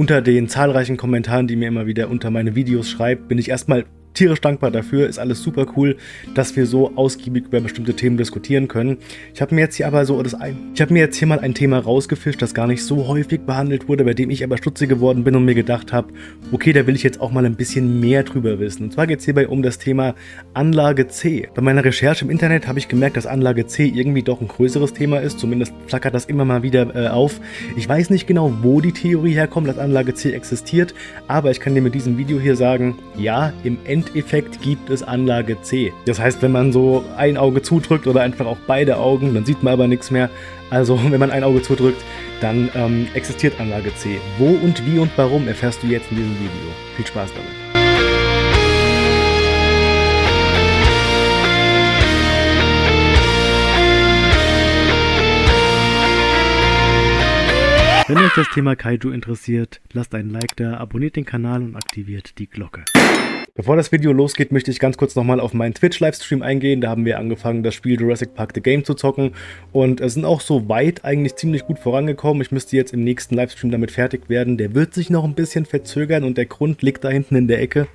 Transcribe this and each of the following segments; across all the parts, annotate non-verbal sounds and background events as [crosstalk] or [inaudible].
unter den zahlreichen Kommentaren, die mir immer wieder unter meine Videos schreibt, bin ich erstmal tierisch dankbar dafür, ist alles super cool, dass wir so ausgiebig über bestimmte Themen diskutieren können. Ich habe mir jetzt hier aber so das ein, ich habe mir jetzt hier mal ein Thema rausgefischt, das gar nicht so häufig behandelt wurde, bei dem ich aber stutzig geworden bin und mir gedacht habe, okay, da will ich jetzt auch mal ein bisschen mehr drüber wissen. Und zwar geht es hierbei um das Thema Anlage C. Bei meiner Recherche im Internet habe ich gemerkt, dass Anlage C irgendwie doch ein größeres Thema ist, zumindest flackert das immer mal wieder äh, auf. Ich weiß nicht genau, wo die Theorie herkommt, dass Anlage C existiert, aber ich kann dir mit diesem Video hier sagen, ja, im Endeffekt Endeffekt gibt es Anlage C. Das heißt, wenn man so ein Auge zudrückt oder einfach auch beide Augen, dann sieht man aber nichts mehr. Also [laughs] wenn man ein Auge zudrückt, dann ähm, existiert Anlage C. Wo und wie und warum erfährst du jetzt in diesem Video. Viel Spaß damit. Wenn euch das Thema Kaiju interessiert, lasst einen Like da, abonniert den Kanal und aktiviert die Glocke. Bevor das Video losgeht, möchte ich ganz kurz nochmal auf meinen Twitch-Livestream eingehen. Da haben wir angefangen, das Spiel Jurassic Park The Game zu zocken und es sind auch so weit eigentlich ziemlich gut vorangekommen. Ich müsste jetzt im nächsten Livestream damit fertig werden. Der wird sich noch ein bisschen verzögern und der Grund liegt da hinten in der Ecke.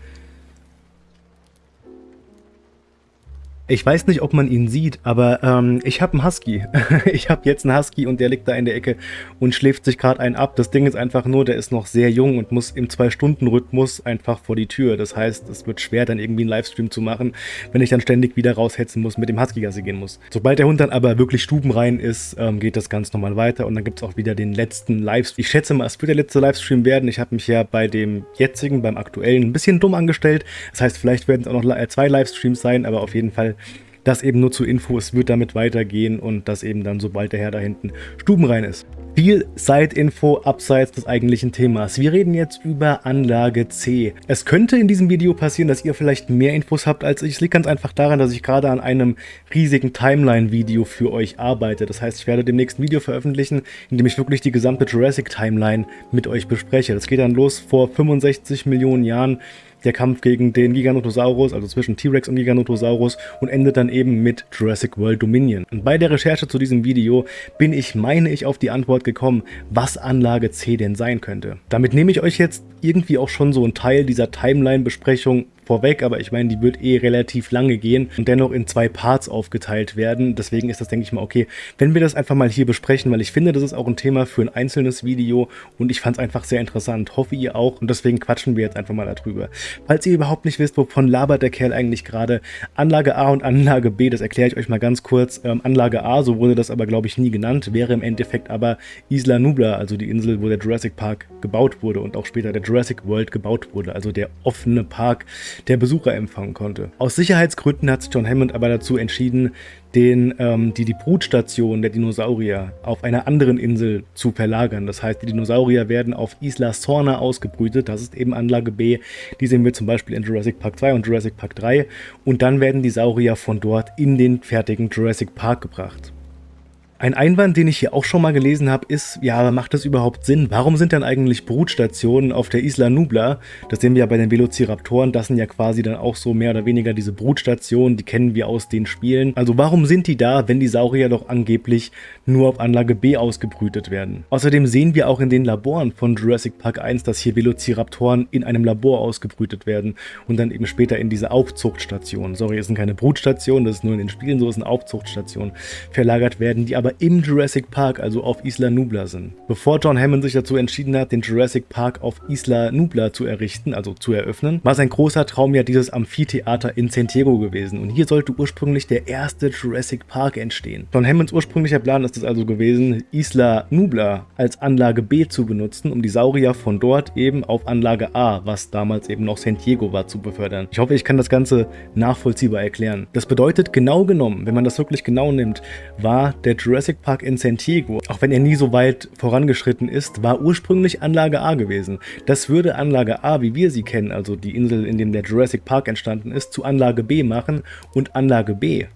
Ich weiß nicht, ob man ihn sieht, aber ähm, ich habe einen Husky. [laughs] ich habe jetzt einen Husky und der liegt da in der Ecke und schläft sich gerade einen ab. Das Ding ist einfach nur, der ist noch sehr jung und muss im 2-Stunden-Rhythmus einfach vor die Tür. Das heißt, es wird schwer, dann irgendwie einen Livestream zu machen, wenn ich dann ständig wieder raushetzen muss, mit dem Husky Gassi gehen muss. Sobald der Hund dann aber wirklich stubenrein ist, ähm, geht das ganz normal weiter und dann gibt es auch wieder den letzten Livestream. Ich schätze mal, es wird der letzte Livestream werden. Ich habe mich ja bei dem jetzigen, beim aktuellen, ein bisschen dumm angestellt. Das heißt, vielleicht werden es auch noch zwei Livestreams sein, aber auf jeden Fall das eben nur zur Info, es wird damit weitergehen und das eben dann, sobald der Herr da hinten stubenrein ist. Viel Side-Info abseits des eigentlichen Themas. Wir reden jetzt über Anlage C. Es könnte in diesem Video passieren, dass ihr vielleicht mehr Infos habt als ich. Es liegt ganz einfach daran, dass ich gerade an einem riesigen Timeline-Video für euch arbeite. Das heißt, ich werde dem nächsten Video veröffentlichen, in dem ich wirklich die gesamte Jurassic-Timeline mit euch bespreche. Das geht dann los vor 65 Millionen Jahren der Kampf gegen den Giganotosaurus, also zwischen T-Rex und Giganotosaurus und endet dann eben mit Jurassic World Dominion. Und bei der Recherche zu diesem Video bin ich, meine ich, auf die Antwort gekommen, was Anlage C denn sein könnte. Damit nehme ich euch jetzt irgendwie auch schon so einen Teil dieser Timeline-Besprechung vorweg, aber ich meine, die wird eh relativ lange gehen und dennoch in zwei Parts aufgeteilt werden. Deswegen ist das, denke ich mal, okay, wenn wir das einfach mal hier besprechen, weil ich finde, das ist auch ein Thema für ein einzelnes Video und ich fand es einfach sehr interessant. Hoffe ihr auch und deswegen quatschen wir jetzt einfach mal darüber. Falls ihr überhaupt nicht wisst, wovon labert der Kerl eigentlich gerade, Anlage A und Anlage B, das erkläre ich euch mal ganz kurz. Ähm, Anlage A, so wurde das aber, glaube ich, nie genannt, wäre im Endeffekt aber Isla Nubla, also die Insel, wo der Jurassic Park gebaut wurde und auch später der Jurassic World gebaut wurde, also der offene Park, der Besucher empfangen konnte. Aus Sicherheitsgründen hat sich John Hammond aber dazu entschieden, den, ähm, die, die Brutstation der Dinosaurier auf einer anderen Insel zu verlagern. Das heißt, die Dinosaurier werden auf Isla Sorna ausgebrütet, das ist eben Anlage B, die sehen wir zum Beispiel in Jurassic Park 2 und Jurassic Park 3 und dann werden die Saurier von dort in den fertigen Jurassic Park gebracht. Ein Einwand, den ich hier auch schon mal gelesen habe, ist, ja, macht das überhaupt Sinn? Warum sind dann eigentlich Brutstationen auf der Isla Nubla? Das sehen wir ja bei den Velociraptoren, das sind ja quasi dann auch so mehr oder weniger diese Brutstationen, die kennen wir aus den Spielen. Also warum sind die da, wenn die Saurier doch angeblich nur auf Anlage B ausgebrütet werden? Außerdem sehen wir auch in den Laboren von Jurassic Park 1, dass hier Velociraptoren in einem Labor ausgebrütet werden und dann eben später in diese Aufzuchtstation, sorry, es sind keine Brutstationen, das ist nur in den Spielen so, es sind Aufzuchtstationen, verlagert werden, die aber aber im Jurassic Park, also auf Isla Nubla sind. Bevor John Hammond sich dazu entschieden hat, den Jurassic Park auf Isla Nubla zu errichten, also zu eröffnen, war sein großer Traum ja dieses Amphitheater in Santiago gewesen und hier sollte ursprünglich der erste Jurassic Park entstehen. John Hammonds ursprünglicher Plan ist es also gewesen, Isla Nubla als Anlage B zu benutzen, um die Saurier von dort eben auf Anlage A, was damals eben noch Santiago war, zu befördern. Ich hoffe, ich kann das Ganze nachvollziehbar erklären. Das bedeutet genau genommen, wenn man das wirklich genau nimmt, war der Jurassic Jurassic Park in San Diego, auch wenn er nie so weit vorangeschritten ist, war ursprünglich Anlage A gewesen. Das würde Anlage A, wie wir sie kennen, also die Insel, in der der Jurassic Park entstanden ist, zu Anlage B machen und Anlage B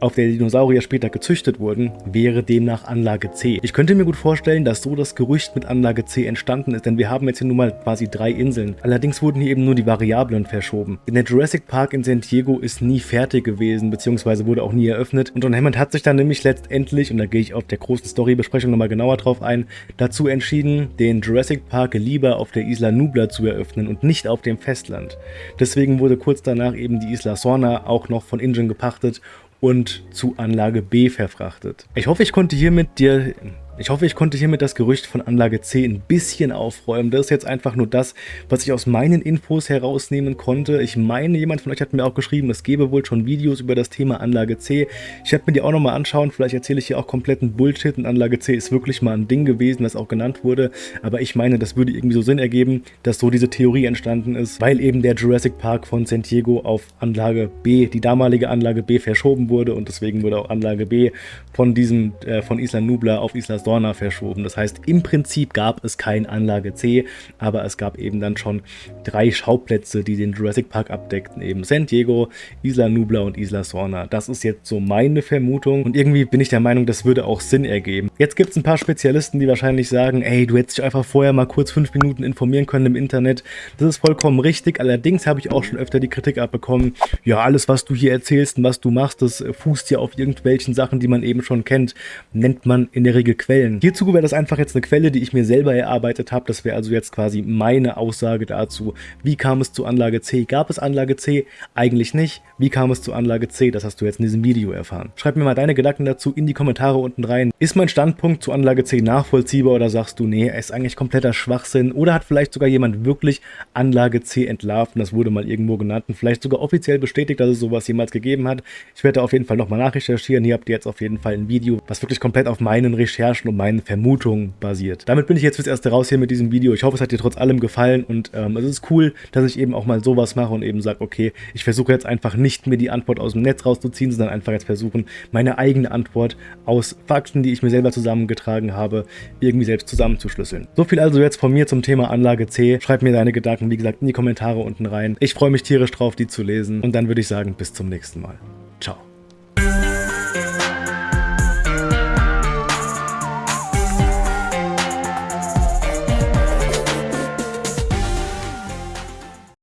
auf der Dinosaurier später gezüchtet wurden, wäre demnach Anlage C. Ich könnte mir gut vorstellen, dass so das Gerücht mit Anlage C entstanden ist, denn wir haben jetzt hier nun mal quasi drei Inseln. Allerdings wurden hier eben nur die Variablen verschoben. Denn der Jurassic Park in San Diego ist nie fertig gewesen, beziehungsweise wurde auch nie eröffnet. Und John Hammond hat sich dann nämlich letztendlich, und da gehe ich auf der großen Storybesprechung nochmal genauer drauf ein, dazu entschieden, den Jurassic Park lieber auf der Isla Nubla zu eröffnen und nicht auf dem Festland. Deswegen wurde kurz danach eben die Isla Sorna auch noch von Ingen gepachtet und zu Anlage B verfrachtet. Ich hoffe, ich konnte hiermit dir ich hoffe, ich konnte hiermit das Gerücht von Anlage C ein bisschen aufräumen. Das ist jetzt einfach nur das, was ich aus meinen Infos herausnehmen konnte. Ich meine, jemand von euch hat mir auch geschrieben, es gäbe wohl schon Videos über das Thema Anlage C. Ich werde mir die auch nochmal anschauen. Vielleicht erzähle ich hier auch kompletten Bullshit und Anlage C ist wirklich mal ein Ding gewesen, das auch genannt wurde. Aber ich meine, das würde irgendwie so Sinn ergeben, dass so diese Theorie entstanden ist, weil eben der Jurassic Park von San Diego auf Anlage B, die damalige Anlage B, verschoben wurde und deswegen wurde auch Anlage B von diesem, äh, von Isla Nubla auf Isla Storm Dorna verschoben. Das heißt, im Prinzip gab es kein Anlage C, aber es gab eben dann schon drei Schauplätze, die den Jurassic Park abdeckten. Eben San Diego, Isla Nubla und Isla Sorna. Das ist jetzt so meine Vermutung und irgendwie bin ich der Meinung, das würde auch Sinn ergeben. Jetzt gibt es ein paar Spezialisten, die wahrscheinlich sagen, ey, du hättest dich einfach vorher mal kurz fünf Minuten informieren können im Internet. Das ist vollkommen richtig. Allerdings habe ich auch schon öfter die Kritik abbekommen, ja, alles, was du hier erzählst und was du machst, das fußt ja auf irgendwelchen Sachen, die man eben schon kennt. Nennt man in der Regel Quellen. Quellen. Hierzu wäre das einfach jetzt eine Quelle, die ich mir selber erarbeitet habe. Das wäre also jetzt quasi meine Aussage dazu. Wie kam es zu Anlage C? Gab es Anlage C? Eigentlich nicht. Wie kam es zu Anlage C? Das hast du jetzt in diesem Video erfahren. Schreib mir mal deine Gedanken dazu in die Kommentare unten rein. Ist mein Standpunkt zu Anlage C nachvollziehbar oder sagst du, nee, er ist eigentlich kompletter Schwachsinn oder hat vielleicht sogar jemand wirklich Anlage C entlarvt das wurde mal irgendwo genannt und vielleicht sogar offiziell bestätigt, dass es sowas jemals gegeben hat. Ich werde auf jeden Fall nochmal nachrecherchieren. Hier habt ihr jetzt auf jeden Fall ein Video, was wirklich komplett auf meinen Recherchen und meinen Vermutungen basiert. Damit bin ich jetzt fürs Erste raus hier mit diesem Video. Ich hoffe, es hat dir trotz allem gefallen und ähm, es ist cool, dass ich eben auch mal sowas mache und eben sage, okay, ich versuche jetzt einfach nicht mir die Antwort aus dem Netz rauszuziehen, sondern einfach jetzt versuchen, meine eigene Antwort aus Fakten, die ich mir selber zusammengetragen habe, irgendwie selbst zusammenzuschlüsseln. So viel also jetzt von mir zum Thema Anlage C. Schreib mir deine Gedanken, wie gesagt, in die Kommentare unten rein. Ich freue mich tierisch drauf, die zu lesen und dann würde ich sagen, bis zum nächsten Mal. Ciao.